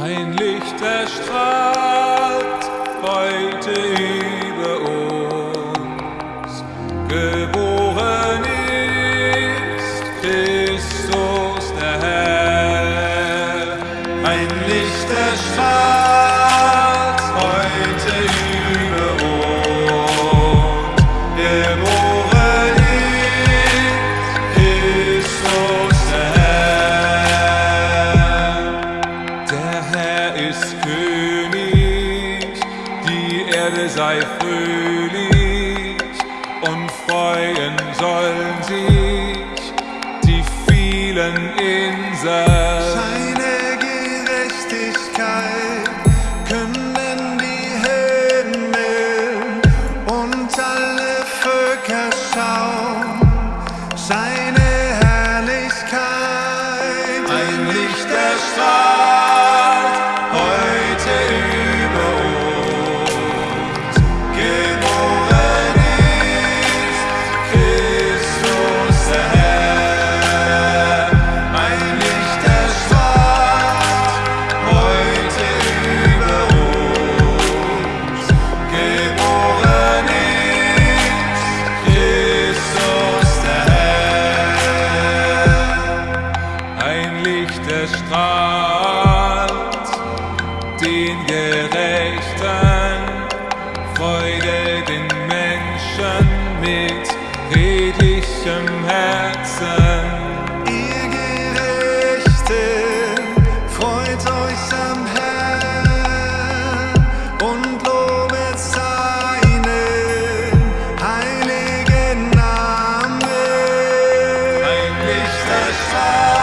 Ein Licht erstrahlt heute über uns. Geboren ist Christus der Herr. Ein Licht erstrahlt Erde sei fröhlich und freuen sollen sich die vielen Inseln. Seine Gerechtigkeit können die Himmel und alle Völker schauen. Seine Herrlichkeit, ein Licht erstrahlt. Land, den Gerechten, Freude den Menschen mit redlichem Herzen. Ihr Gerechten, freut euch am Herrn und lobet seinen heiligen Namen. Ein Licht erstrahlt.